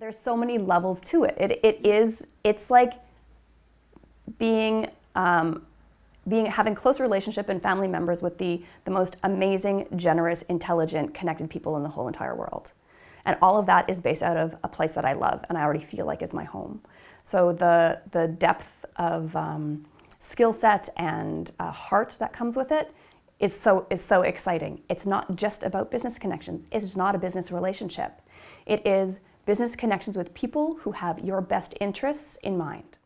There's so many levels to it. It, it is, it's like being, um, being, having close relationship and family members with the, the most amazing, generous, intelligent, connected people in the whole entire world. And all of that is based out of a place that I love and I already feel like is my home. So the, the depth of um, skill set and uh, heart that comes with it is so, is so exciting. It's not just about business connections. It is not a business relationship. It is business connections with people who have your best interests in mind.